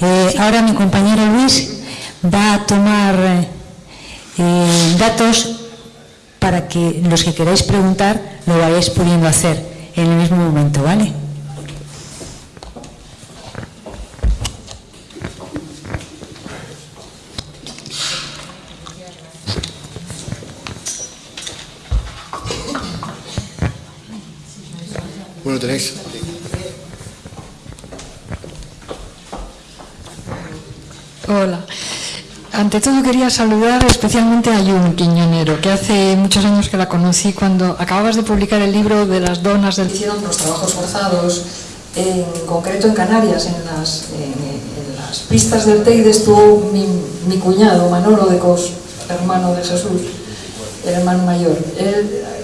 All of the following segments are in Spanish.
Eh, ahora mi compañero Luis va a tomar eh, datos para que los que queráis preguntar lo vayáis pudiendo hacer en el mismo momento, ¿vale? Bueno, tenéis. Hola. Ante todo quería saludar especialmente a Jun Quiñonero, que hace muchos años que la conocí cuando acababas de publicar el libro de las donas del Hicieron los trabajos forzados, en concreto en Canarias, en las, pistas del Teide estuvo mi, mi cuñado, Manolo de Cos, hermano de Jesús, el hermano mayor.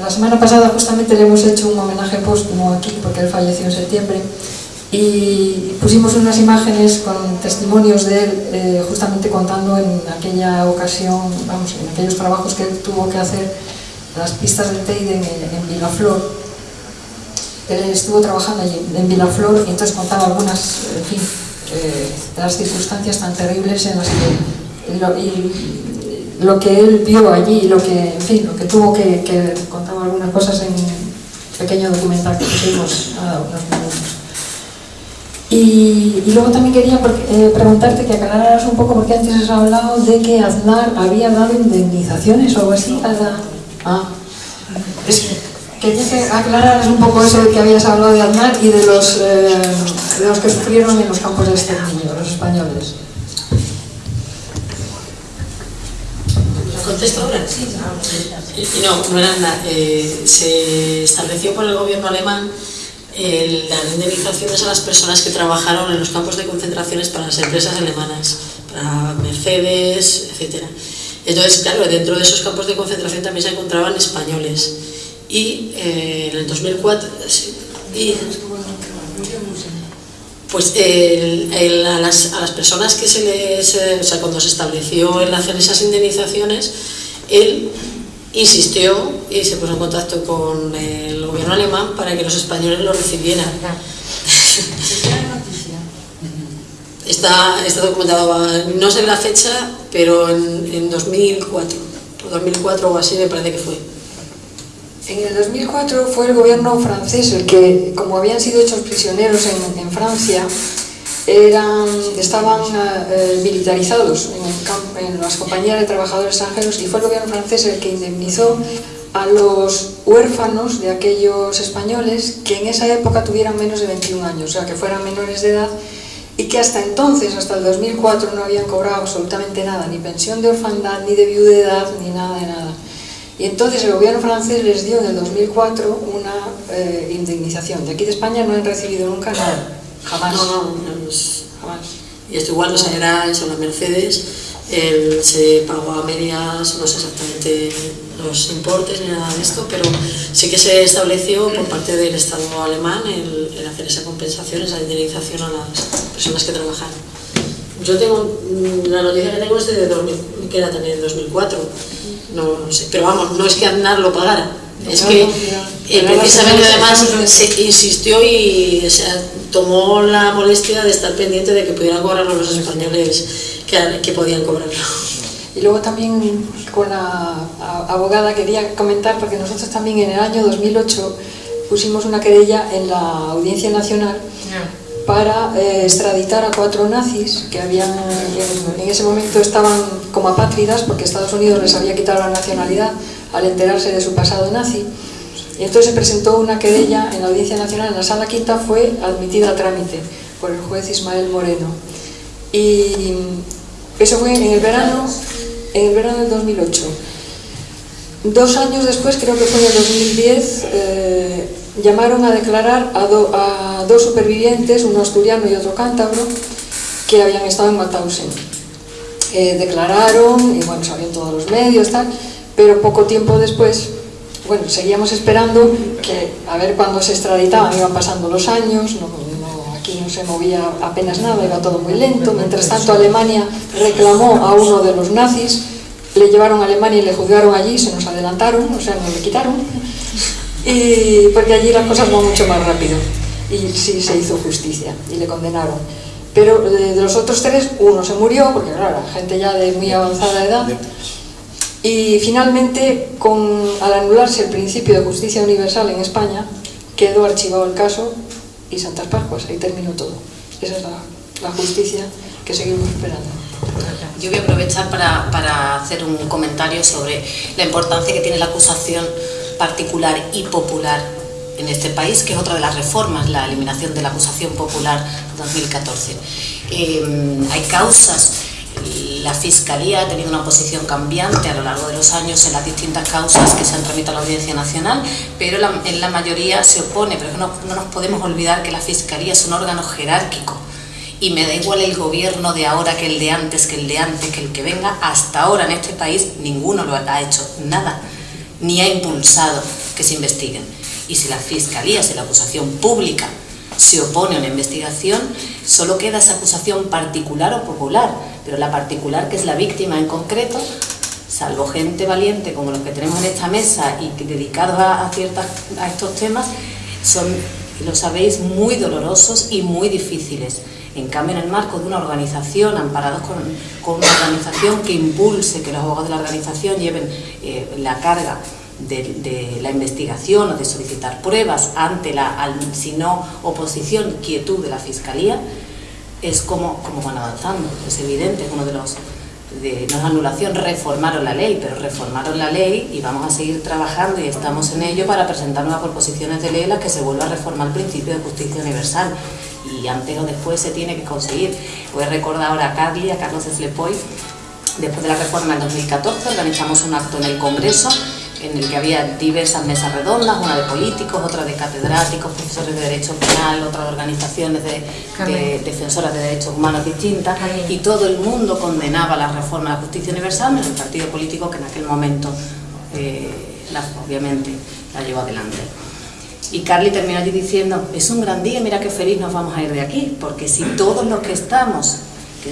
La semana pasada justamente le hemos hecho un homenaje póstumo aquí, porque él falleció en septiembre, y pusimos unas imágenes con testimonios de él, eh, justamente contando en aquella ocasión, vamos, en aquellos trabajos que él tuvo que hacer, las pistas del Teide en, en Vilaflor. Él estuvo trabajando allí en Vilaflor y entonces contaba algunas, en fin, eh, de las circunstancias tan terribles en las que lo, y lo que él vio allí, lo que, en fin, lo que tuvo que, que contaba algunas cosas en un pequeño documental que pusimos a unos minutos. Y, luego también quería eh, preguntarte que aclararas un poco, porque antes has hablado de que Aznar había dado indemnizaciones o algo así a la... Ah, es que aclararas un poco eso de que habías hablado de Aznar y de los, eh, de los que sufrieron en los campos de exterminio, los españoles. ¿Contesto ahora? Y no, no era nada. Eh, se estableció por el gobierno alemán eh, las indemnizaciones a las personas que trabajaron en los campos de concentraciones para las empresas alemanas, para Mercedes, etc. Entonces, claro, dentro de esos campos de concentración también se encontraban españoles. Y eh, en el 2004... sí, y, pues el- el- a, las, a las personas que se les, eh, o sea, cuando se estableció el hacer esas indemnizaciones, él insistió y se puso en contacto con el gobierno alemán para que los españoles lo recibieran. Está, está documentado, no sé la fecha, pero en, en 2004, o 2004 o así me parece que fue. En el 2004 fue el gobierno francés el que, como habían sido hechos prisioneros en, en Francia, eran, estaban eh, militarizados en, el en las compañías de trabajadores extranjeros y fue el gobierno francés el que indemnizó a los huérfanos de aquellos españoles que en esa época tuvieran menos de 21 años, o sea, que fueran menores de edad y que hasta entonces, hasta el 2004, no habían cobrado absolutamente nada, ni pensión de orfandad, ni de viudedad, ni nada de nada. Y entonces el gobierno francés les dio en el 2004 una eh, indemnización. De aquí de España no han recibido nunca nada, jamás. No, no, no, es- jamás. Y esto igual, o sea, era eso, la Mercedes, se pagó a medias, no sé exactamente los importes ni nada de esto, pero sí que se estableció por parte del Estado alemán el, el hacer esa compensación, esa indemnización a las personas que trabajaron. Yo tengo, mm, la noticia que tengo es de 2000, que era también de 2004, no, no sé, pero vamos, no es que Aznar lo pagara, es No, que no, no. eh, precisamente además se insistió y o sea, tomó la molestia de estar pendiente de que pudieran cobrarlo los españoles que, que podían cobrarlo. Y luego también con la abogada quería comentar, porque nosotros también en el año 2008 pusimos una querella en la Audiencia Nacional para eh, extraditar a cuatro nazis que habían en, en ese momento estaban como apátridas porque Estados Unidos les había quitado la nacionalidad al enterarse de su pasado nazi. Y entonces se presentó una querella en la Audiencia Nacional, en la Sala Quinta fue admitida a trámite por el juez Ismael Moreno. Y eso fue en el verano, en el verano del 2008. Dos años después, creo que fue en el 2010, eh, llamaron a declarar a, do- a dos supervivientes, uno asturiano y otro cántabro, que habían estado en Mauthausen. Eh, declararon, y bueno, salieron todos los medios, tal, pero poco tiempo después, bueno, seguíamos esperando que a ver cuándo se extraditaban, iban pasando los años, no, no- aquí no se movía apenas nada, iba todo muy lento. Mientras tanto, Alemania reclamó a uno de los nazis, le llevaron a Alemania y le juzgaron allí, se nos adelantaron, o sea, nos le quitaron, y porque allí las cosas van mucho más rápido. Y sí se hizo justicia y le condenaron. pero de, los otros tres uno se murió, porque claro, gente ya de muy avanzada edad, y finalmente, con, al anularse el principio de justicia universal en España, quedó archivado el caso y Santas Pascuas, ahí terminó todo. Esa es la, justicia que seguimos esperando. Yo voy a aprovechar para, para, hacer un comentario sobre la importancia que tiene la acusación particular y popular en este país, que es otra de las reformas, la eliminación de la acusación popular 2014. Eh, hay causas la Fiscalía ha tenido una posición cambiante a lo largo de los años en las distintas causas que se han tramitado a la Audiencia Nacional, pero en la mayoría se opone, pero no, no nos podemos olvidar que la Fiscalía es un órgano jerárquico y me da igual el gobierno de ahora que el de antes, que el de antes, que el que venga, hasta ahora en este país ninguno lo ha hecho nada, ni ha impulsado que se investiguen. Y si la Fiscalía, si la acusación pública se opone a una investigación, solo queda esa acusación particular o popular, pero la particular, que es la víctima en concreto, salvo gente valiente como los que tenemos en esta mesa y dedicados a, ciertas, a estos temas, son, lo sabéis, muy dolorosos y muy difíciles. En cambio, en el marco de una organización, amparados con, una organización que impulse que los abogados de la organización lleven eh, la carga de, la investigación o de solicitar pruebas ante la, si no, oposición, quietud de la Fiscalía, es como, como van avanzando. Es evidente, es uno de los... De, no es anulación, reformaron la ley, pero reformaron la ley y vamos a seguir trabajando y estamos en ello para presentar nuevas proposiciones de ley en las que se vuelva a reformar el principio de justicia universal y antes o después se tiene que conseguir. Voy a recordar ahora a Carly, a Carlos Eslepoy, después de la reforma en 2014 organizamos un acto en el Congreso en el que había diversas mesas redondas, una de políticos, otra de catedráticos, profesores de Derecho Penal, otra de organizaciones de, defensoras de derechos humanos distintas, y todo el mundo condenaba la reforma de la justicia universal, menos el partido político que en aquel momento, eh, obviamente, la llevó adelante. Y Carly terminó allí diciendo, es un gran día, mira qué feliz nos vamos a ir de aquí, porque si todos los que estamos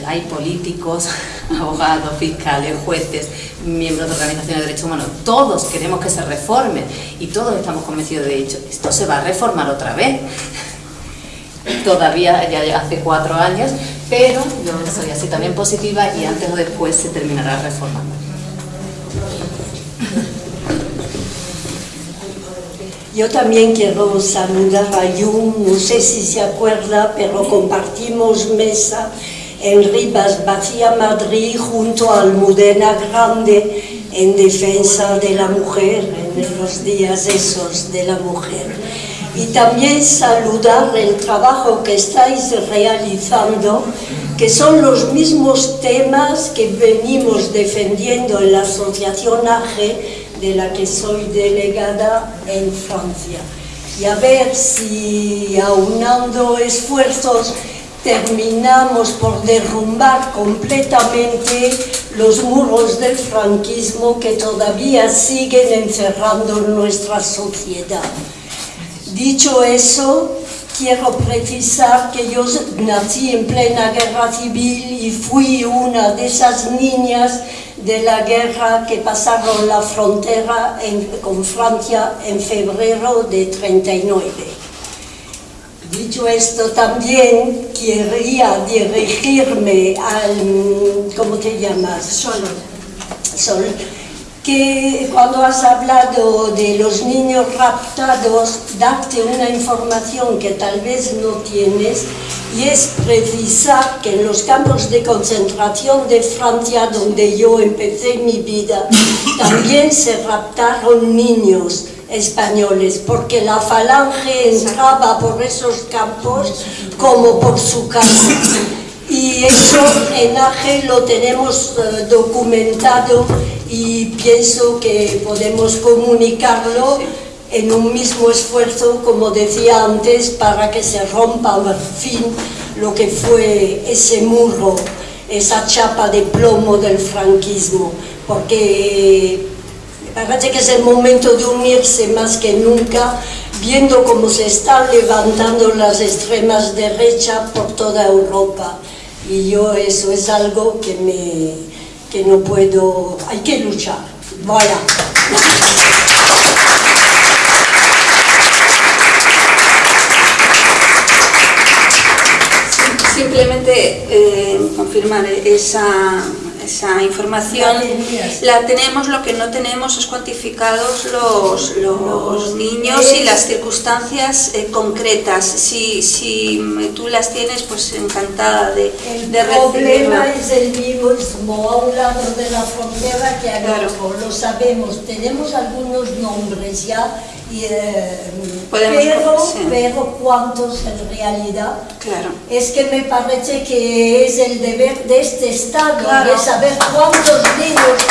hay políticos, abogados, fiscales, jueces, miembros de organizaciones de derechos humanos, todos queremos que se reforme y todos estamos convencidos de hecho, esto se va a reformar otra vez. Todavía ya hace cuatro años, pero yo soy así también positiva y antes o después se terminará reformando. Yo también quiero saludar a Jung, no sé si se acuerda, pero compartimos mesa en Rivas Vacía Madrid junto a Almudena Grande en defensa de la mujer, en los días esos de la mujer. Y también saludar el trabajo que estáis realizando, que son los mismos temas que venimos defendiendo en la Asociación AGE, de la que soy delegada en Francia. Y a ver si aunando esfuerzos terminamos por derrumbar completamente los muros del franquismo que todavía siguen encerrando nuestra sociedad. Dicho eso, quiero precisar que yo nací en plena guerra civil y fui una de esas niñas de la guerra que pasaron la frontera con Francia en febrero de 39. Dicho esto, también quería dirigirme al, ¿cómo te llamas? Sol. Sol. Que cuando has hablado de los niños raptados, darte una información que tal vez no tienes, y es precisar que en los campos de concentración de Francia, donde yo empecé mi vida, también se raptaron niños españoles, porque la falange entraba por esos campos como por su casa. Y eso en AGE lo tenemos eh, documentado y pienso que podemos comunicarlo en un mismo esfuerzo, como decía antes, para que se rompa al fin lo que fue ese muro, esa chapa de plomo del franquismo, porque Parece que es el momento de unirse más que nunca, viendo cómo se están levantando las extremas derechas por toda Europa. Y yo eso es algo que, me, que no puedo... hay que luchar. Voilà. simplemente eh, confirmar esa, esa información la tenemos, lo que no tenemos es cuantificados los, los niños y las circunstancias eh, concretas. Si, si tú las tienes, pues encantada de, El de problema es el mismo a un lado de la frontera que al Claro. lo sabemos, tenemos algunos nombres ya, y, eh, pero, sí. pero cuántos en realidad. Claro. Es que me parece que es el deber de este Estado Claro. de saber cuántos niños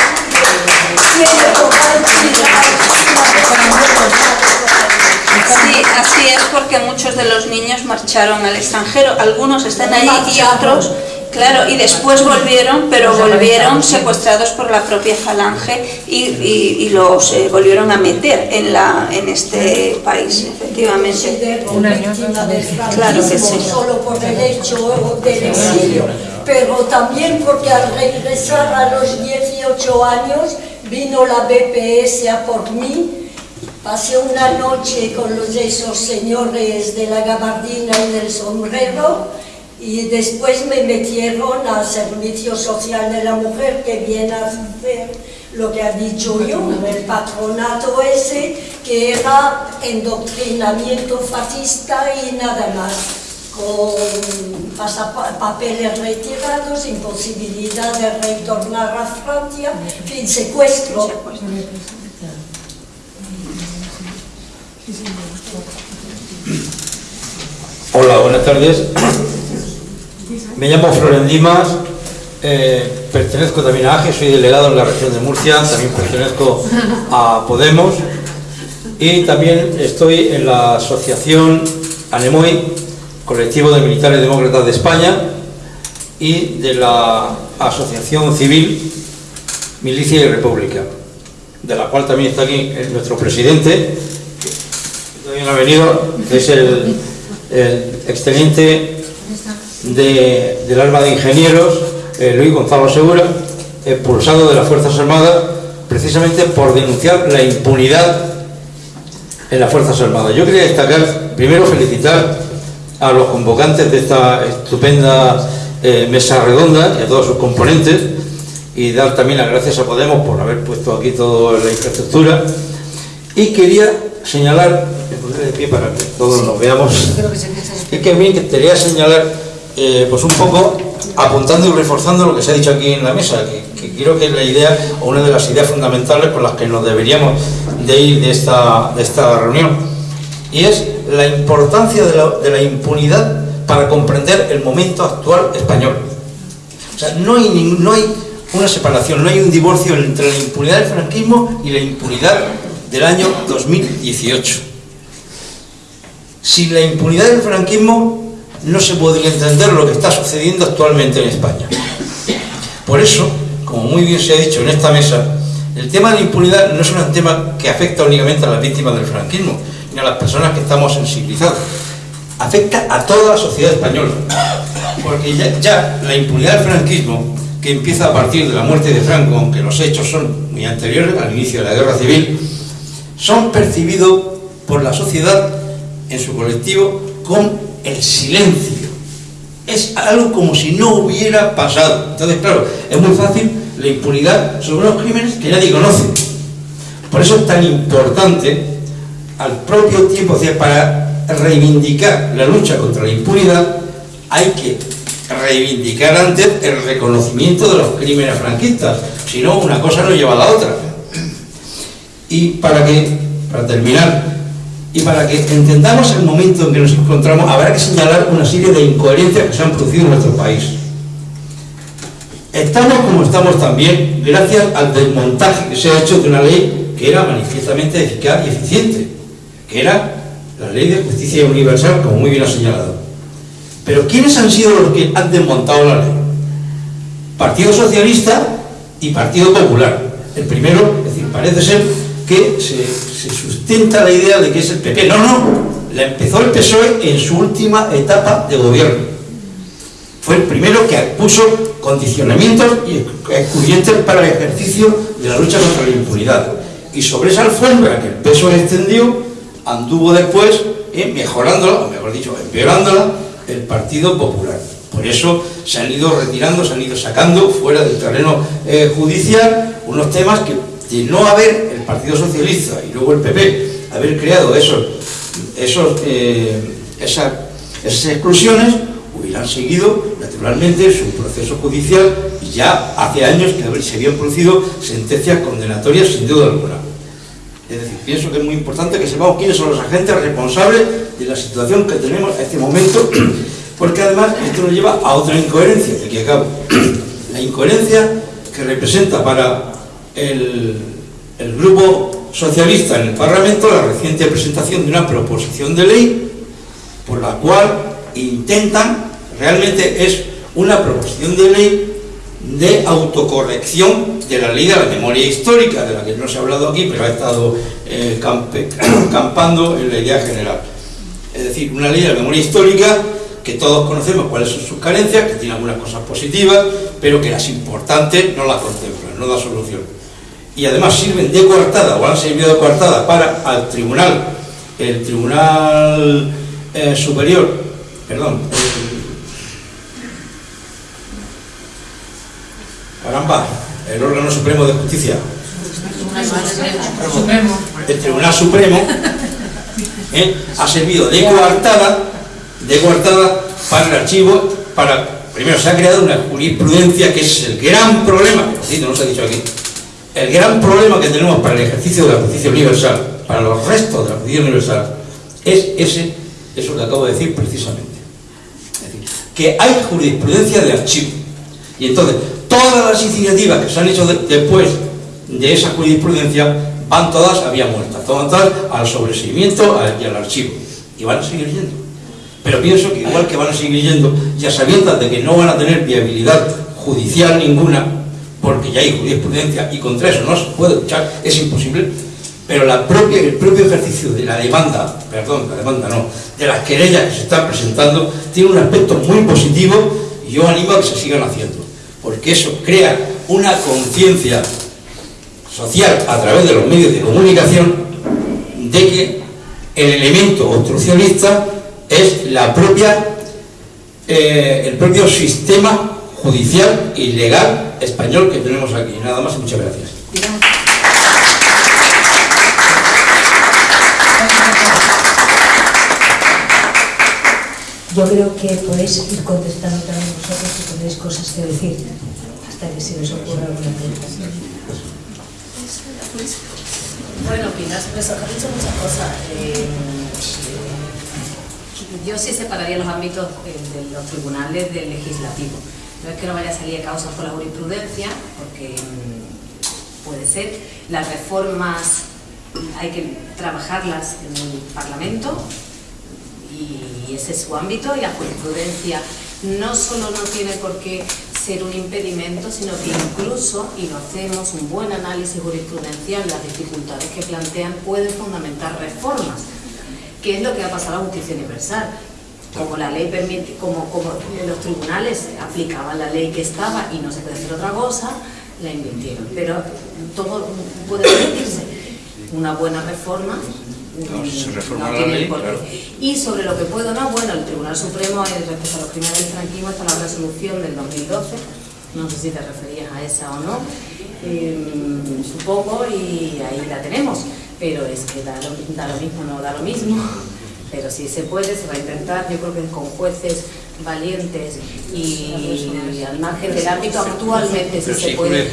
Sí, así es porque muchos de los niños marcharon al extranjero, algunos están ahí y otros, claro, y después volvieron, pero volvieron secuestrados por la propia falange y, y- y los eh, volvieron a meter en, la, en este país, efectivamente. víctima del Claro que sí. solo por el hecho del exilio, pero también porque al regresar a los 18 años vino la BPS a por mí. Pasé una noche con los, esos señores de la gabardina y del sombrero y después me metieron al Servicio Social de la Mujer que viene a hacer lo que ha dicho Jung, el patronato ese que era endoctrinamiento fascista y nada más, con papeles retirados, imposibilidad de retornar a Francia, fin, secuestro. Hola, buenas tardes. Me llamo Florent Dimas, eh, pertenezco también a AGE, soy delegado en la región de Murcia, también pertenezco a Podemos y también estoy en la asociación ANEMOI, Colectivo de Militares Demócratas de España, y de la Asociación Civil Milicia y República, de la cual también está aquí eh, nuestro presidente, que también ha venido, es el, el exteniente de- del arma de ingenieros, eh, Luis Gonzalo Segura, expulsado de las Fuerzas Armadas precisamente por denunciar la impunidad en las Fuerzas Armadas. Yo quería destacar, primero felicitar a los convocantes de esta estupenda eh, mesa redonda y a todos sus componentes y dar también las gracias a Podemos por haber puesto aquí toda la infraestructura. Y quería señalar, me pondré de pie para que todos nos veamos, es que bien que quería señalar, eh, pues un poco apuntando y reforzando lo que se ha dicho aquí en la mesa, que, creo que es la idea o una de las ideas fundamentales con las que nos deberíamos de ir de esta, de esta reunión. Y es la importancia de la, impunidad para comprender el momento actual español. O sea, no hay, no hay una separación, no hay un divorcio entre la impunidad del franquismo y la impunidad del año 2018. Sin la impunidad del franquismo no se podría entender lo que está sucediendo actualmente en España. Por eso, como muy bien se ha dicho en esta mesa, el tema de la impunidad no es un tema que afecta únicamente a las víctimas del franquismo, ni a las personas que estamos sensibilizados. Afecta a toda la sociedad española. Porque ya, ya la impunidad del franquismo, que empieza a partir de la muerte de Franco, aunque los hechos son muy anteriores al inicio de la guerra civil, son percibidos por la sociedad en su colectivo con el silencio. Es algo como si no hubiera pasado. Entonces, claro, es muy fácil la impunidad sobre unos crímenes que nadie conoce. Por eso es tan importante, al propio tiempo, o sea, para reivindicar la lucha contra la impunidad, hay que reivindicar antes el reconocimiento de los crímenes franquistas. Si no, una cosa no lleva a la otra. Y para que, para terminar, y para que entendamos el momento en que nos encontramos, habrá que señalar una serie de incoherencias que se han producido en nuestro país. Estamos como estamos también gracias al desmontaje que se ha hecho de una ley que era manifiestamente eficaz y eficiente, que era la ley de justicia universal, como muy bien ha señalado. Pero ¿quiénes han sido los que han desmontado la ley? Partido Socialista y Partido Popular. El primero, es decir, parece ser que se, sustenta la idea de que es el PP. No, no, la empezó el PSOE en su última etapa de gobierno. Fue el primero que puso condicionamientos y excluyentes para el ejercicio de la lucha contra la impunidad. Y sobre esa alfombra que el PSOE extendió, anduvo después eh, mejorándola, o mejor dicho, empeorándola, el Partido Popular. Por eso se han ido retirando, se han ido sacando fuera del terreno eh, judicial unos temas que de no haber Partido Socialista y luego el PP haber creado esos, esos, eh, esas, esas exclusiones, hubieran seguido naturalmente su proceso judicial y ya hace años que se habían producido sentencias condenatorias sin duda alguna. Es decir, pienso que es muy importante que sepamos quiénes son los agentes responsables de la situación que tenemos a este momento, porque además esto nos lleva a otra incoherencia, de aquí acabo. La incoherencia que representa para el, el grupo socialista en el Parlamento la reciente presentación de una proposición de ley por la cual intentan, realmente es una proposición de ley de autocorrección de la ley de la memoria histórica, de la que no se ha hablado aquí, pero ha estado eh, campando en la idea general. Es decir, una ley de la memoria histórica que todos conocemos cuáles son sus carencias, que tiene algunas cosas positivas, pero que las importantes no las contemplan, no da solución. Y además sirven de coartada, o han servido de coartada para al tribunal, el tribunal eh, superior, perdón, caramba, el órgano supremo de justicia, el Tribunal Supremo, ¿eh? ha servido de coartada, de coartada para el archivo, para, primero se ha creado una jurisprudencia que es el gran problema, que no se ha dicho aquí, el gran problema que tenemos para el ejercicio de la justicia universal, para los restos de la justicia universal, es ese, eso que acabo de decir precisamente. Es decir, que hay jurisprudencia de archivo. Y entonces, todas las iniciativas que se han hecho después de esa jurisprudencia van todas a vía muerta, todas al sobreseimiento y al archivo. Y van a seguir yendo. Pero pienso que igual que van a seguir yendo, ya sabiendo de que no van a tener viabilidad judicial ninguna, porque ya hay jurisprudencia y contra eso no se puede luchar, es imposible, pero el propio ejercicio de la demanda, perdón, la demanda no, de las querellas que se están presentando, tiene un aspecto muy positivo y yo animo a que se sigan haciendo porque eso crea una conciencia social a través de los medios de comunicación de que el elemento obstruccionista es la propia, eh, el propio sistema judicial y legal español que tenemos aquí. Nada más y muchas gracias. Yo creo que podéis ir contestando también vosotros si tenéis cosas que decir, hasta que se os ocurra alguna pregunta. Bueno, Pilar, pues has dicho muchas cosas. Eh, yo sí separaría los ámbitos eh, de los tribunales del legislativo. No es que no vaya a salir a causa por la jurisprudencia, porque mm, puede ser. Las reformas hay que trabajarlas en el Parlamento, y ese es su ámbito y la jurisprudencia no solo no tiene por qué ser un impedimento, sino que incluso, y lo hacemos un buen análisis jurisprudencial, las dificultades que plantean pueden fundamentar reformas, que es lo que ha pasado a la justicia universal. Como la ley permite, como, como los tribunales aplicaban la ley que estaba y no se puede hacer otra cosa, la invirtieron. Pero todo puede permitirse. Una buena reforma y sobre lo que puedo no, bueno, el Tribunal Supremo respecto a los crímenes del franquismo está la resolución del 2012, no sé si te referías a esa o no, em, supongo, y ahí la tenemos, pero es que da lo, da lo mismo, no da lo mismo, pero si se puede, se va a intentar, yo creo que con jueces valientes y, al margen del ámbito actualmente si se puede.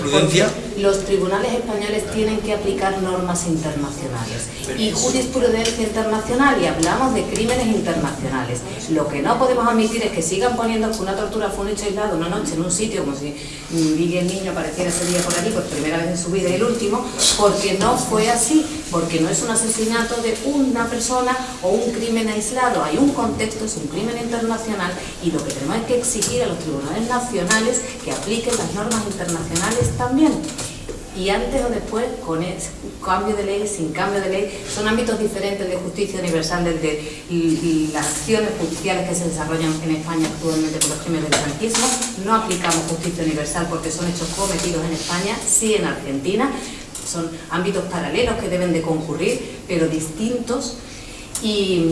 los tribunales españoles tienen que aplicar normas internacionales. Y jurisprudencia internacional y hablamos de crímenes internacionales. Lo que no podemos admitir es que sigan poniendo que una tortura fue un hecho aislado una noche en un sitio como si Miguel Niño apareciera ese día por allí por primera vez en su vida y el último porque no fue así porque no es un asesinato de una persona o un crimen aislado hay un contexto, es un crimen internacional y lo que tenemos es que exigir a los tribunales nacionales que apliquen las normas internacionales también. Y antes o después, con el cambio de ley, sin cambio de ley, son ámbitos diferentes de justicia universal desde las acciones judiciales que se desarrollan en España actualmente por los crímenes del franquismo. No aplicamos justicia universal porque son hechos cometidos en España, sí en Argentina. Son ámbitos paralelos que deben de concurrir, pero distintos. Y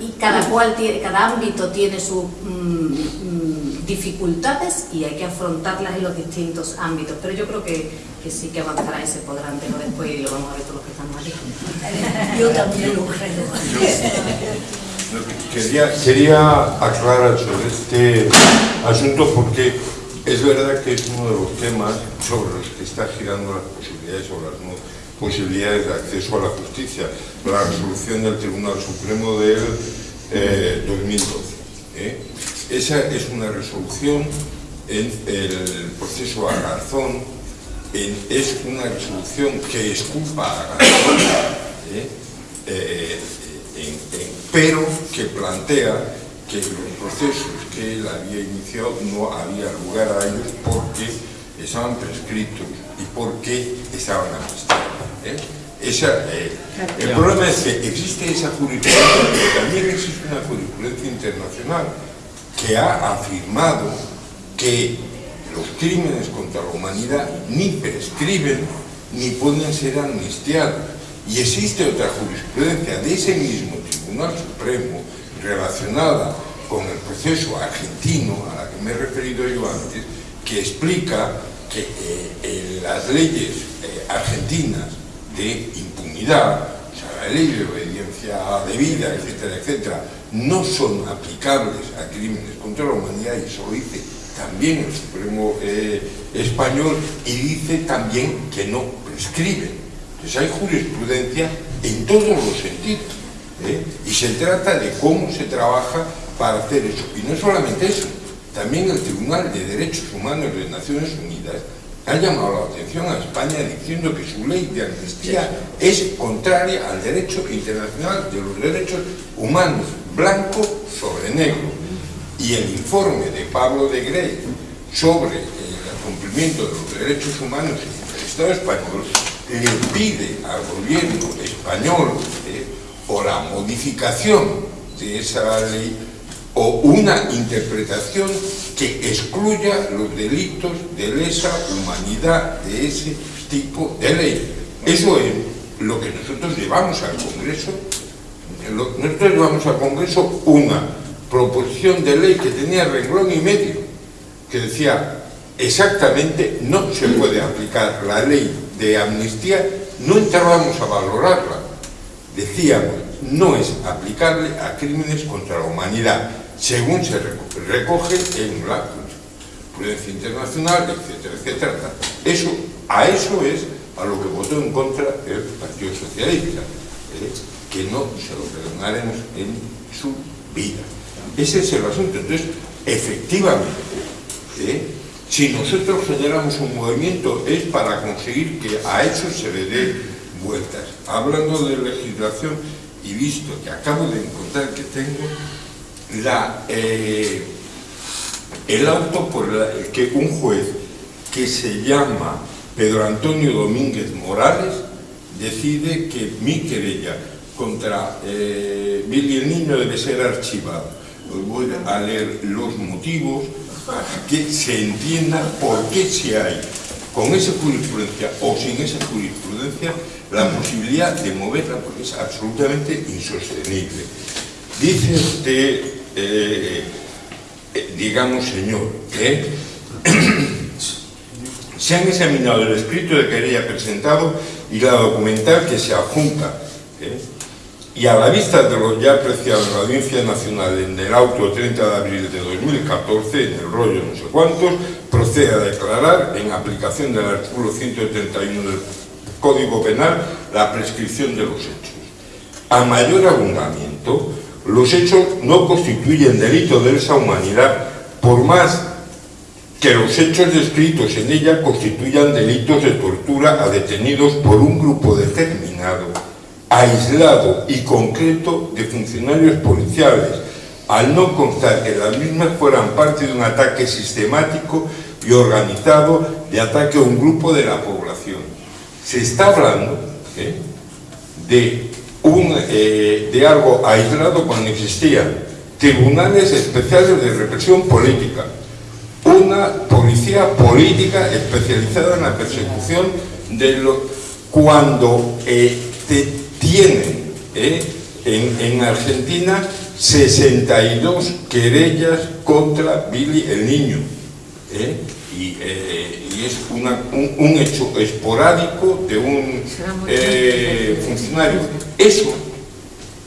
y, cada cual tiene, cada ámbito tiene sus mm, mm, dificultades y hay que afrontarlas en los distintos ámbitos. Pero yo creo que, que sí que avanzará y se podrá antes o después y lo vamos a ver todos los que estamos aquí. Yo también lo creo. Quería, quería aclarar sobre este asunto porque es verdad que es uno de los temas sobre los que está girando las posibilidades o las posibilidades de acceso a la justicia, la resolución del Tribunal Supremo del 2012. Eh, ¿eh? Esa es una resolución en el proceso a Garzón, es una resolución que esculpa a Garzón, ¿eh? pero que plantea que los procesos que él había iniciado no había lugar a ellos porque estaban prescritos y porque estaban amnistiados. ¿eh? Eh, el problema es que existe esa jurisprudencia, pero también existe una jurisprudencia internacional que ha afirmado que los crímenes contra la humanidad ni prescriben ni pueden ser amnistiados. Y existe otra jurisprudencia de ese mismo Tribunal Supremo relacionada con el proceso argentino, a la que me he referido yo antes, que explica que eh, las leyes eh, argentinas de impunidad, o sea, la ley de obediencia debida, etcétera, etcétera, no son aplicables a crímenes contra la humanidad, y eso lo dice también el Supremo eh, Español, y dice también que no prescriben. Entonces hay jurisprudencia en todos los sentidos, y se trata de cómo se trabaja para hacer eso. Y no solamente eso, también el Tribunal de Derechos Humanos de Naciones Unidas ha llamado la atención a España diciendo que su ley de amnistía es contraria al derecho internacional de los derechos humanos, blanco sobre negro. Y el informe de Pablo de Grey sobre el cumplimiento de los derechos humanos en el Estado español le pide al gobierno español eh, o la modificación de esa ley o una interpretación que excluya los delitos de lesa humanidad de ese tipo de ley. Eso es lo que nosotros llevamos al Congreso. Nosotros llevamos al Congreso una proposición de ley que tenía renglón y medio, que decía exactamente no se puede aplicar la ley de amnistía, no entrábamos a valorarla. Decíamos, no es aplicable a crímenes contra la humanidad según se recoge en la jurisprudencia internacional, etcétera, etcétera. Eso, a eso es a lo que votó en contra el Partido Socialista, ¿eh? que no se lo perdonaremos en su vida. Ese es el asunto. Entonces, efectivamente, ¿eh? si nosotros generamos un movimiento es para conseguir que a eso se le dé vueltas. Hablando de legislación y visto que acabo de encontrar que tengo la, eh, el auto por el que un juez que se llama Pedro Antonio Domínguez Morales decide que mi querella contra eh, Billy el Niño debe ser archivado. Os voy a leer los motivos para que se entienda por qué se hay con esa jurisprudencia o sin esa jurisprudencia la posibilidad de moverla porque es absolutamente insostenible. Dice usted eh, eh, digamos, señor, que se han examinado el escrito de querella presentado y la documental que se adjunta, ¿eh? y a la vista de lo ya apreciado en la Audiencia Nacional en el auto 30 de abril de 2014, en el rollo no sé cuántos, procede a declarar, en aplicación del artículo 131 del Código Penal, la prescripción de los hechos. A mayor abundamiento, los hechos no constituyen delito de esa humanidad, por más que los hechos descritos en ella constituyan delitos de tortura a detenidos por un grupo determinado, aislado y concreto de funcionarios policiales, al no constar que las mismas fueran parte de un ataque sistemático y organizado de ataque a un grupo de la población. Se está hablando ¿eh? de eh, de algo aislado cuando existían tribunales especiales de represión política, una policía política especializada en la persecución de lo cuando eh, tienen eh, en, en Argentina 62 querellas contra Billy el niño. ¿Eh? Y, eh, y, es una, un, un, hecho esporádico de un eh, funcionario. Eso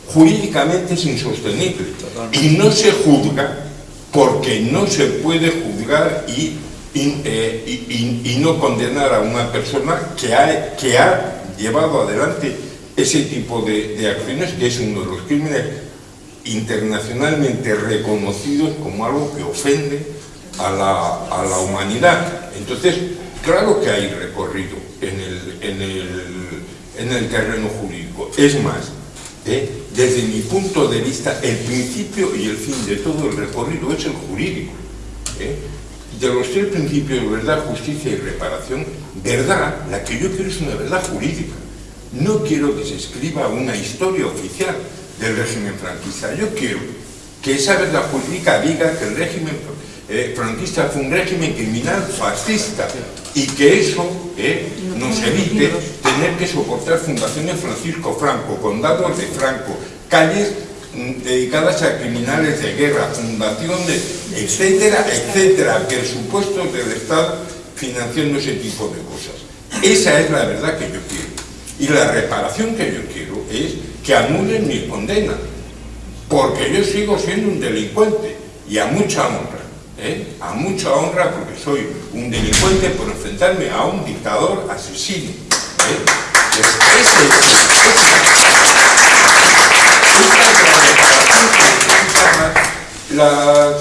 jurídicamente es insostenible y no se juzga porque no se puede juzgar y, y, eh, y, y no condenar a una persona que ha, que ha llevado adelante ese tipo de, de acciones, que es uno de los crímenes internacionalmente reconocidos como algo que ofende a la, a la humanidad. Entonces, claro que hay recorrido en el, en el, en el terreno jurídico. Es más, ¿eh? desde mi punto de vista, el principio y el fin de todo el recorrido es el jurídico. ¿eh? De los tres principios, verdad, justicia y reparación, verdad, la que yo quiero es una verdad jurídica. No quiero que se escriba una historia oficial del régimen franquista. Yo quiero que esa verdad jurídica diga que el régimen eh, franquista fue un régimen criminal fascista y que eso eh, nos evite tener que soportar fundaciones Francisco Franco, condados de Franco, calles mm, dedicadas a criminales de guerra, fundaciones, etcétera, etcétera, presupuestos del Estado financiando ese tipo de cosas. Esa es la verdad que yo quiero. Y la reparación que yo quiero es que anulen mi condena, porque yo sigo siendo un delincuente y a mucha honra. ¿Eh? a mucha honra porque soy un delincuente por enfrentarme a un dictador asesino. ¿eh? Pues ese, las,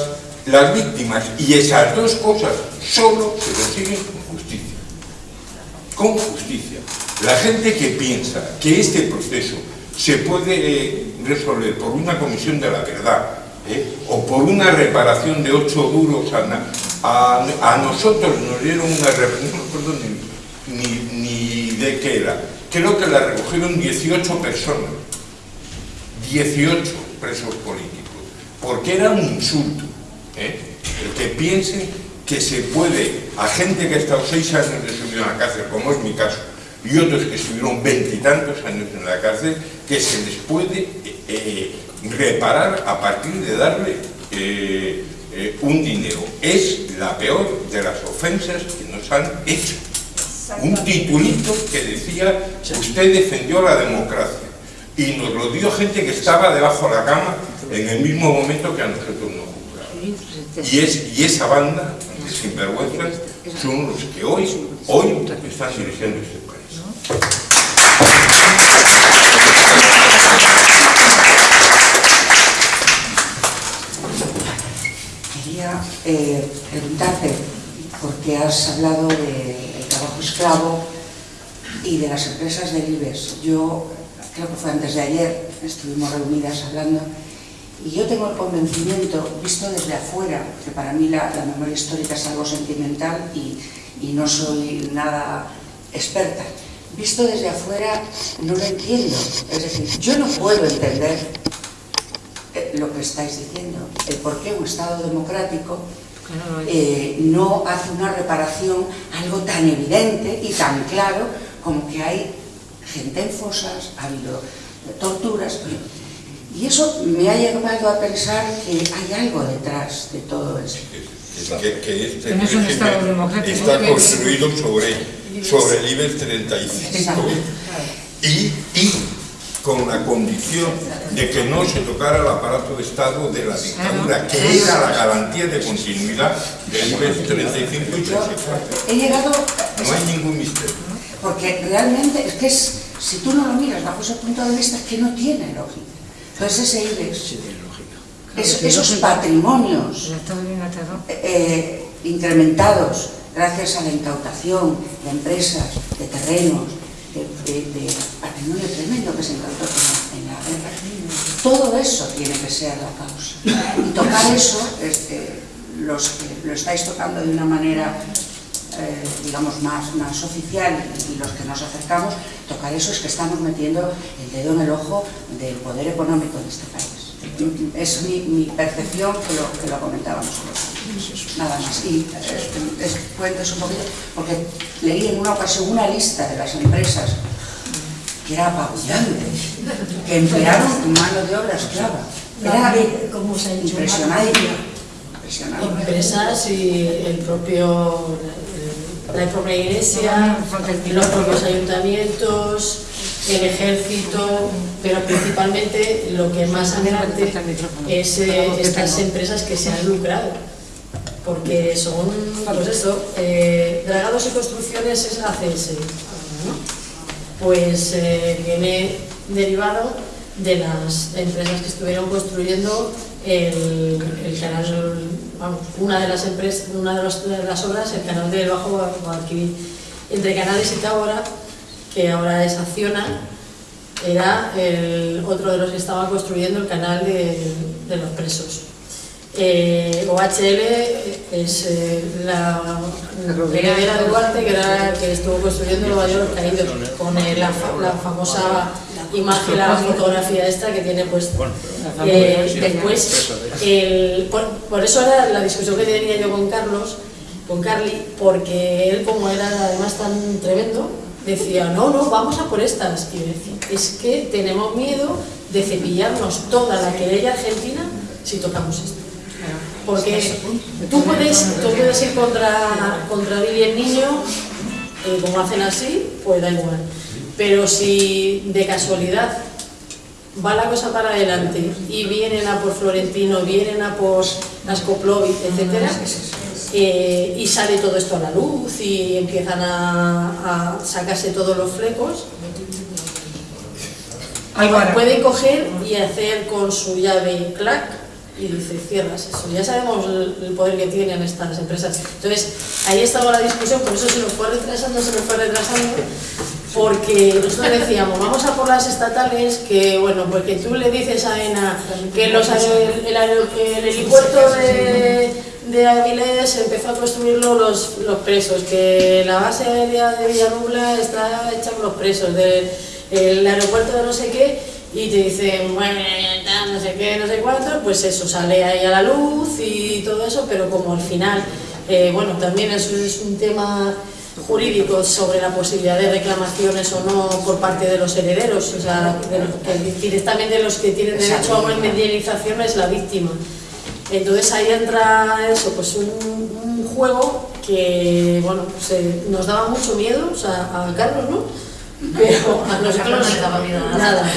las víctimas y esas dos cosas solo se consiguen con justicia. Con justicia. La gente que piensa que este proceso se puede resolver por una comisión de la verdad, ¿eh? o por una reparación de ocho duros a, a, nosotros nos dieron una reparación, no me acuerdo ni, ni, de qué era, creo que la recogieron 18 personas, 18 presos políticos, porque era un insulto, ¿eh? el que piensen que se puede, a gente que ha estado seis años de su vida en la cárcel, como es mi caso, y otros que estuvieron veintitantos años en la cárcel, que se les puede eh, reparar a partir de darle eh, eh, un dinero. Es la peor de las ofensas que nos han hecho. Un titulito que decía, usted defendió la democracia. Y nos lo dio gente que estaba debajo de la cama en el mismo momento que a nosotros nos juzgaron. Y, es, y esa banda de sinvergüenzas son los que hoy, hoy están dirigiendo este país. Eh, preguntarte, porque has hablado del trabajo esclavo y de las empresas del IBEX. Yo, creo que fue antes de ayer, estuvimos reunidas hablando, y yo tengo el convencimiento, visto desde afuera, que para mí la, memoria histórica es algo sentimental y, y no soy nada experta, visto desde afuera no lo entiendo. Es decir, yo no puedo entender eh, lo que estáis diciendo, el por qué un Estado democrático eh, no hace una reparación algo tan evidente y tan claro como que hay gente en fosas, ha habido torturas, y eso me ha llevado a pensar que hay algo detrás de todo eso. Que, que este no es un Estado democrático. está construido sobre, sobre el IBEX 35 y, y con la condición de que no se tocara el aparato de Estado de la dictadura, que era la garantía de continuidad del IBEX 35 y 34. He llegado... No hay ningún misterio. Porque realmente es que es, si tú no lo miras bajo ese punto de vista, es que no tiene lógica. Entonces ese IBEX, es, esos patrimonios eh, incrementados gracias a la incautación de empresas, de terrenos, de, de, de patrimonio tremendo que se incautó en la, guerra. Todo eso tiene que ser la causa. Y tocar eso, este, los que lo estáis tocando de una manera, eh, digamos, más, más oficial y los que nos acercamos, tocar eso es que estamos metiendo el dedo en el ojo del poder económico de este país. Es mi, percepción que lo, que lo comentábamos nada más. Y eh, un poquito, porque leí en una ocasión una lista de las empresas que era apabullante, que emplearon mano de obra esclava. Era impresionante. impresionante. Empresas y el propio, la propia iglesia, los propios ayuntamientos, el ejército, pero principalmente lo que más adelante es eh, estas empresas que se han lucrado. Porque son, pues eso, eh, dragados y construcciones es ACS, ¿no? Pues eh, viene derivado de las empresas que estuvieron construyendo el, el canal, una de las empresas, una de, las obras, el canal del Bajo Guadalquivir. Entre Canales y Tábora, que ahora es Acciona, era el otro de los que estaba construyendo el canal de los presos. Eh, OHL es eh, la heredera de Duarte que, era, que estuvo construyendo Nueva York caído con eh, la, fa- la famosa imagen, la fotografía esta que tiene puesta. Eh, después, el- por, por eso era la discusión que tenía yo con Carlos, con Carly, porque él como era además tan tremendo, decía, no, no, vamos a por estas. Y yo decía, es que tenemos miedo de cepillarnos toda la querella argentina si tocamos esto. Porque tú puedes, tú puedes ir contra, contra Billy el niño, eh, como hacen así, pues da igual. Pero si de casualidad va la cosa para adelante y vienen a por Florentino, vienen a por Askoplovic, etcétera, eh, y sale todo esto a la luz y empiezan a, a sacarse todos los flecos, pueden coger y hacer con su llave clac y dice cierras eso. Ya sabemos el, el poder que tienen estas empresas. Entonces, ahí estaba la discusión, por eso se nos fue retrasando, se nos fue retrasando, porque nosotros decíamos, vamos a por las estatales, que bueno, porque tú le dices a ENA que los, el, aer- el helipuerto de, de Avilés empezó a construirlo los, los presos, que la base aérea de Villarrubla está hecha por los presos, de- el aeropuerto de no sé qué, y te dicen, bueno, no sé qué, no sé cuánto, pues eso sale ahí a la luz y todo eso, pero como al final, eh, bueno, también eso es un tema jurídico sobre la posibilidad de reclamaciones o no por parte de los herederos, o sea, de los que directamente los que tienen derecho a una indemnización es la víctima. Entonces ahí entra eso, pues un, un juego que, bueno, se- nos daba mucho miedo, o sea, a Carlos, ¿no? Pero a nosotros no nos daba miedo nada. nada.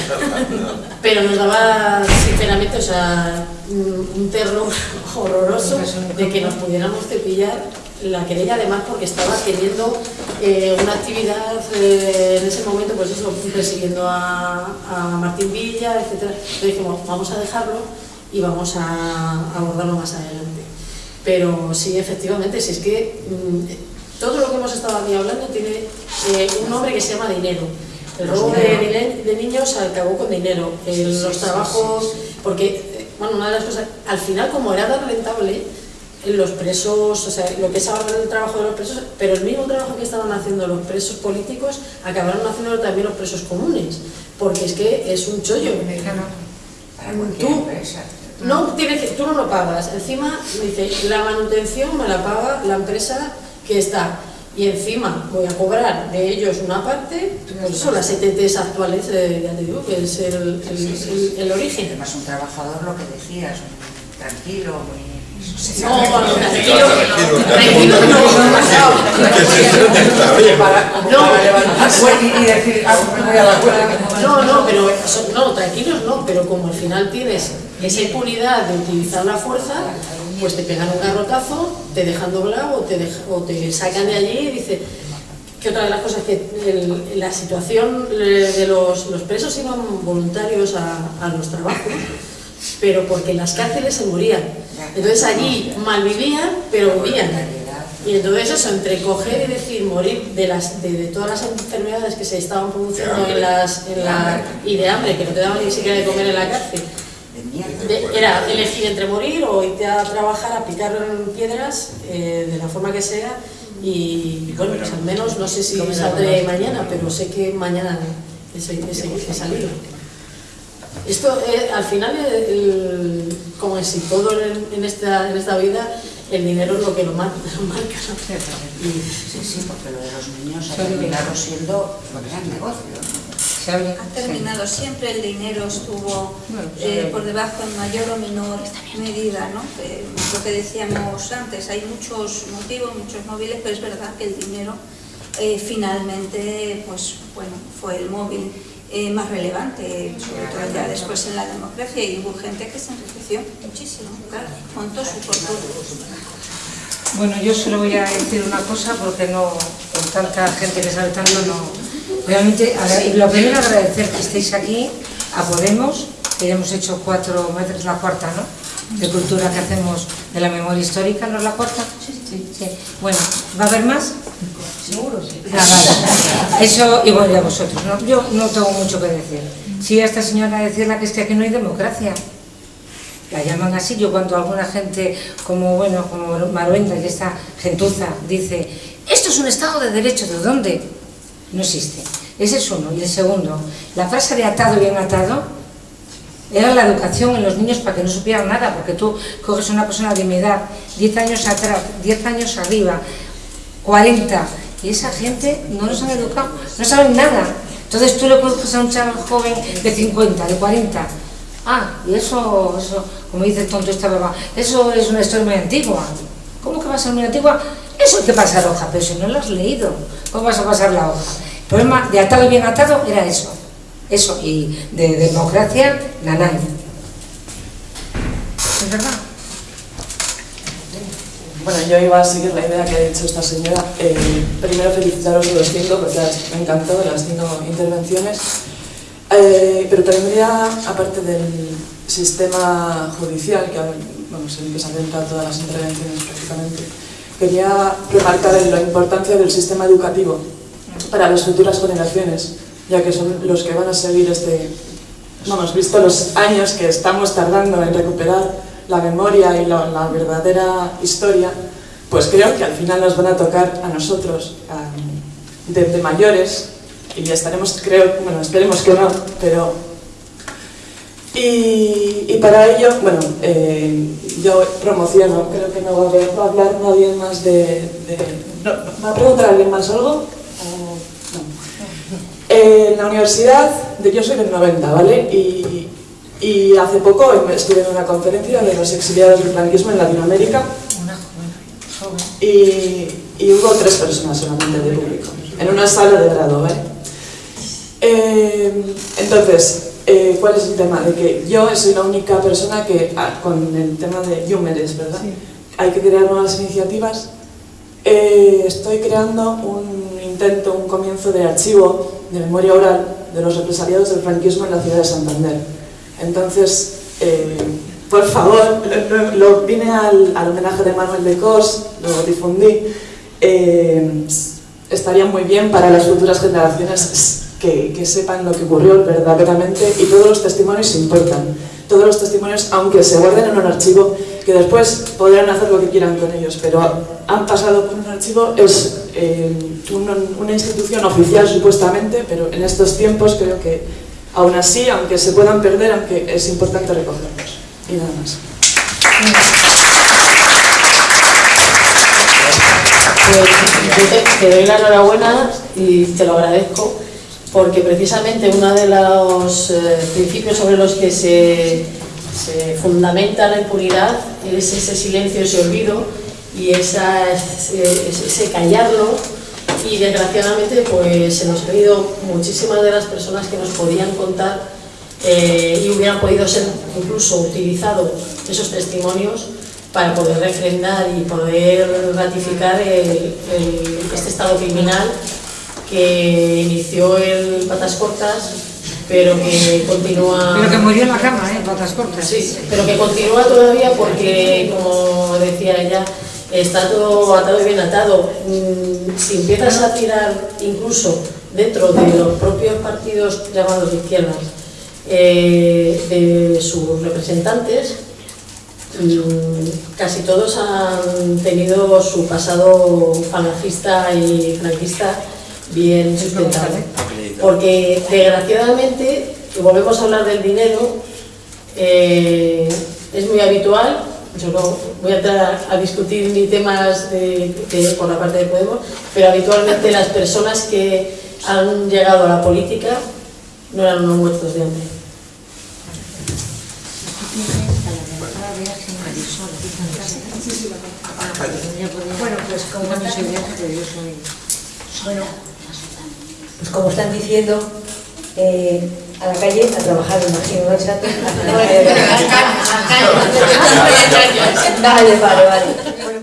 Pero nos daba, sinceramente, o sea, un terror horroroso de que nos pudiéramos cepillar la querella, además porque estaba teniendo eh, una actividad eh, en ese momento, pues eso, persiguiendo a, a Martín Villa, etc. Entonces dijimos, vamos a dejarlo y vamos a abordarlo más adelante. Pero sí, efectivamente, si es que mm, todo lo que hemos estado aquí hablando tiene eh, un nombre que se llama dinero. El robo de, de niños acabó con dinero. El- los trabajos, porque, eh, bueno, una de las cosas, al final como era tan rentable, los presos, o sea, lo que es ahora el trabajo de los presos, pero el mismo trabajo que estaban haciendo los presos políticos, acabaron haciéndolo también los presos comunes, porque es que es un chollo. Tú, no tienes que, tú no lo pagas. Encima dice, la manutención me la paga la empresa que está. Y encima voy a cobrar de ellos una parte, pues eso, las ETTs actuales, eh, ya te digo, que es el, el- el- el origen. Además, un trabajador, lo que decías, muy tranquilo, muy... No, bueno, tranquilo, tranquilo no. No, ah, huelga. No, no, pero no, tranquilos no, pero como al final tienes esa impunidad de utilizar la fuerza, pues te pegan un garrotazo, te dejan doblado o te, deja- o te sacan de allí y dice que otra de las cosas que el- la situación de los, los presos iban voluntarios a, a los trabajos, pero porque en las cárceles se morían. Entonces allí malvivían, pero vivían. Y entonces eso, entre coger y decir morir de, las, de, de todas las enfermedades que se estaban produciendo en las, en la, y de hambre, que no te daban ni siquiera de comer en la cárcel, era elegir entre morir o irte a trabajar, a picar piedras eh, de la forma que sea y bueno, pues al menos no sé si saldré mañana, pero sé que mañana he, he- salido. Esto eh, al final, el- como en si todo en, en esta, en esta vida, el dinero es lo que lo mar- lo marca. ¿no? Sí, sí, porque lo de los niños hay que mirarlo siendo un gran negocio. Ha terminado. Siempre, el dinero estuvo eh, por debajo en mayor o menor medida, ¿no? Eh, lo que decíamos antes, hay muchos motivos, muchos móviles, pero es verdad que el dinero eh, finalmente, pues bueno, fue el móvil más relevante, sobre todo ya después en la democracia, y hubo gente que se enriqueció muchísimo, claro, montó su fortuna. Bueno, yo solo voy a decir una cosa porque no, con tanta gente que sabe tanto, no, Realmente, lo primero agradecer que estéis aquí a Podemos, que ya hemos hecho cuatro, metros la cuarta, ¿no? De cultura que hacemos de la memoria histórica, ¿no es la cuarta? Sí, sí, sí. Bueno, ¿va a haber más? Seguro, sí. Ah, vale. Eso, y bueno, a vosotros, ¿no? Yo no tengo mucho que decir. Sí, a esta señora decirle que es que aquí no hay democracia. La llaman así, yo cuando alguna gente como, bueno, como Maruenda y esta gentuza dice, esto es un Estado de Derecho, ¿de dónde? No existe. Ese es uno. Y el segundo, la frase de atado bien atado era la educación en los niños para que no supieran nada, porque tú coges a una persona de mi edad, 10 años atrás, 10 años arriba, 40, y esa gente no nos han educado, no saben nada. Entonces tú le coges a un chaval joven de 50, de 40, ah, y eso, eso como dice el tonto esta baba, eso es una historia muy antigua. ¿Cómo que va a ser muy antigua? Eso hay que pasar hoja, pero si no lo has leído, ¿cómo vas a pasar la hoja? El problema de atado y bien atado era eso. Eso, y de democracia, nanay. ¿Es verdad? Bueno, yo iba a seguir la idea que ha dicho esta señora. Eh, primero felicitaros a los cinco, porque me encantado las cinco intervenciones. Eh, pero también aparte del sistema judicial, que vamos, en el que se han centrado todas las intervenciones prácticamente, quería remarcar la importancia del sistema educativo para las futuras generaciones, ya que son los que van a seguir este... Vamos, visto los años que estamos tardando en recuperar la memoria y la, verdadera historia, pues creo que al final nos van a tocar a nosotros, de, mayores, y ya estaremos, creo, bueno, esperemos que no, pero y, para ello, bueno, eh, yo promociono, creo que no va a, hablar nadie más de... ¿Va a preguntar alguien más algo? En la universidad, yo soy del 90, ¿vale? Y, y hace poco estuve en una conferencia de los exiliados del franquismo en Latinoamérica y, y hubo tres personas solamente de público, en una sala de grado, ¿vale? Eh, entonces, eh, ¿cuál es el tema? De que yo soy la única persona que, ah, con el tema de Yumeres, ¿verdad? Hay que crear nuevas iniciativas. Eh, estoy creando un intento, un comienzo de archivo de memoria oral de los represaliados del franquismo en la ciudad de Santander. Entonces, eh, por favor, lo, vine al, homenaje de Manuel de Cos, lo difundí. estaría muy bien para las futuras generaciones que, sepan lo que ocurrió verdaderamente y todos los testimonios importan. Todos los testimonios, aunque se guarden en un archivo, que después podrán hacer lo que quieran con ellos, pero han pasado por un archivo, es eh, una, institución oficial supuestamente, pero en estos tiempos creo que aún así, aunque se puedan perder, aunque es importante recogerlos. Y nada más. Pues, te doy la enhorabuena y te lo agradezco porque precisamente uno de los eh, principios sobre los que se, fundamenta la impunidad es ese silencio, ese olvido y esa, ese, callarlo. Y desgraciadamente pues se nos han ido muchísimas de las personas que nos podían contar eh, y hubieran podido ser incluso utilizados esos testimonios para poder refrendar y poder ratificar este estado criminal que inició el Patas Cortas, pero que continúa... Pero que murió en la cama, ¿eh? Patas Cortas. Sí, pero que continúa todavía porque, como decía ella, está todo atado y bien atado. Mm, si empiezas a tirar incluso dentro de los propios partidos llamados de izquierdas, eh, de sus representantes, mm, casi todos han tenido su pasado falangista y franquista bien sustentado. Porque desgraciadamente, y volvemos a hablar del dinero, eh, es muy habitual, yo no voy a entrar a, discutir ni temas de, por la parte de Podemos, pero habitualmente las personas que han llegado a la política no eran unos muertos de hambre. Bueno, pues como, bueno, pues como están diciendo, eh, a la calle a trabajar, imagino, ¿no, Chato? Vale, vale, vale.